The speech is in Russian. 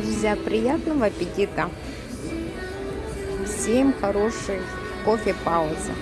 друзья, приятного аппетита! Всем хорошей кофе паузы!